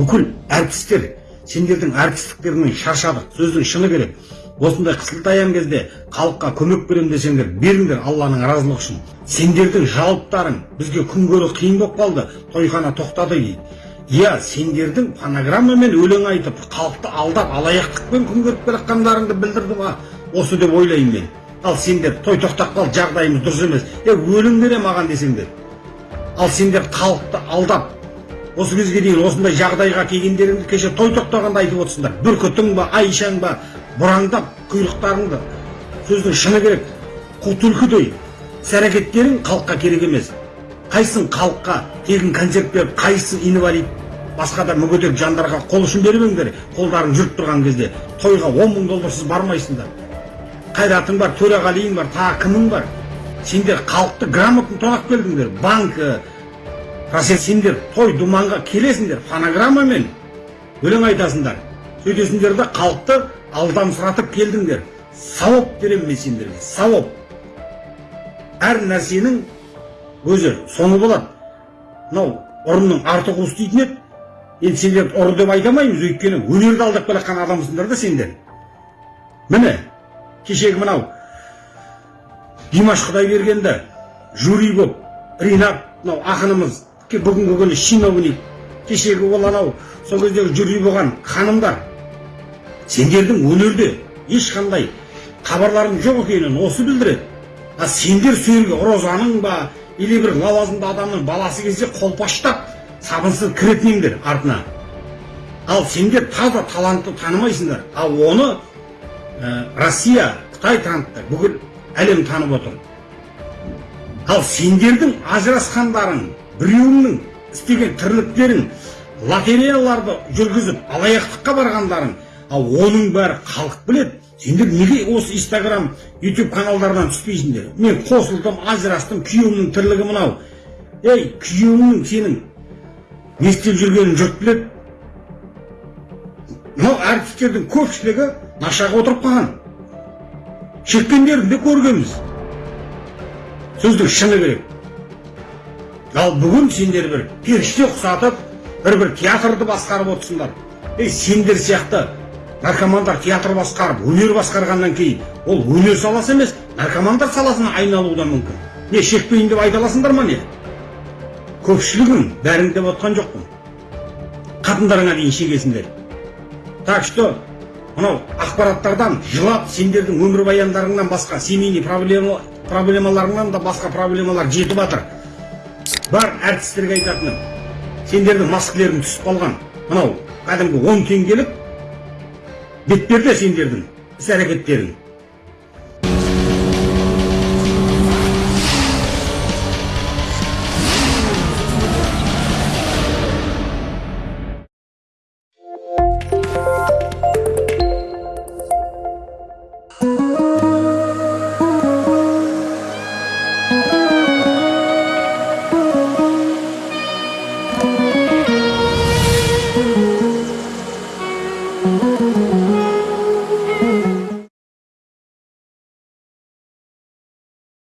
бүкіл әртістер сендердің әртістіктеріңнен шаршадық сөздің шыны керек. Осындай қысылтаяң кезде халыққа көмек беремін десеңдер беріңдер алланың разылығы үшін. Сендердің жауаптарың бізге күн көру қиын болып қалды тойхана тоқтады дейді. Иә сендердің фонограммамен өлең айтып халықты алдап алаяқтықпен күн көріп келе жатқандарыңды білдірді ма? Осы деп ойлаймын мен. Ал сендер той тоқтап қалды жағдайымыз дұрыс емес. Е өлең бере маған десеңдер. Ал сендер халықты алдап осы кезге дейін осындай жағдайға келгендеріңді кеше той тоқтағанда айтып отырсыңдар. Бүркітің ба айшаң ба бұраңдап құйрықтарыңды сөздің шыны керек. Қу түлкідей іс әрекеттерің халыққа керек емес. Қайсың халыққа тегін концерт беріп қайсың инвалид басқа да мүгедек жандарға қол ұшын бермеңдер қолдарың жүріп тұрған кезде. Тойға он мың долларсыз бармайсыңдар. Қайратың бар төреғалиың бар тағы кімің бар. Сендер халықты грамотно тонап келдіңдер. Банкі рас сендер той думанға келесіңдер фонограммамен өлең айтасыңдар. Сөйтесіңдер да халықты алдамсыратып келдіңдер. Сауап беремін мен сендерге сауап. Әр нәрсенің өзі соңы болады. Мынау ұрының арты қуыс дейтін еді. Енді сендерді ұры деп айта алмаймыз өйткені өнерді алдап келе жатқан адамсыңдар да сендер. Міне кешегі мынау димаш құдайбергенді жюри болып ринат мынау ақынымыз бүгінгі күні чиновник кешегі ол анау сол кездегі жюри болған ханымдар. Сендердің өнерде ешқандай хабарларың жоқ екенін осы білдіреді. А сендер жерге розаның ба или бір лауазымды адамның баласы келсе қолпаштап сабынсыз кіретіндіңдер артына. Ал сендер таза талантты танымайсыңдар. Ал оны ә, россия қытай танытты бүкіл әлем танып отыр. Ал сендердің ажырасқандарың біреуіңнің істеген тірліктерің лотереяларды жүргізіп алаяқтыққа барғандарың ал оның бәрі халық біледі. Сендер неге осы инстаграм ютуб каналдардан түспейсіңдер? Мен қосылдым ажырастым күйеуімнің тірлігі мынау. Ей күйеуіңнің сенің не істеп жүргенін жұрт біледі. Мынау әртістердің көпшілігі нашаға отырып қалған. Шекпендерін де көргенбіз. Сөздің шыны керек. Ал бүгін сендер бір періште ұқсатып бір бір театрды басқарып отырсыңдар. Ей сендер сияқты наркомандар театр басқарып өнер басқарғаннан кейін ол өнер саласы емес наркомандар саласына айналуы да мүмкін. Не шекпейін деп айта аласыңдар ма не? Көпшілігін бәрін деп отқан жоқпын. Қатындарыңа дейін шегесіңдер. Так что мынау ақпараттардан жылап сендердің өмірбаяндарыңнан басқа семейный проблема проблемаларыңнан да басқа проблемалар жетіп жатыр бар әртістерге айтатыным. Сендердің маскілерің түсіп қалған. Мынау кәдімгі он теңгелік бетперде сендердің іс әрекеттерің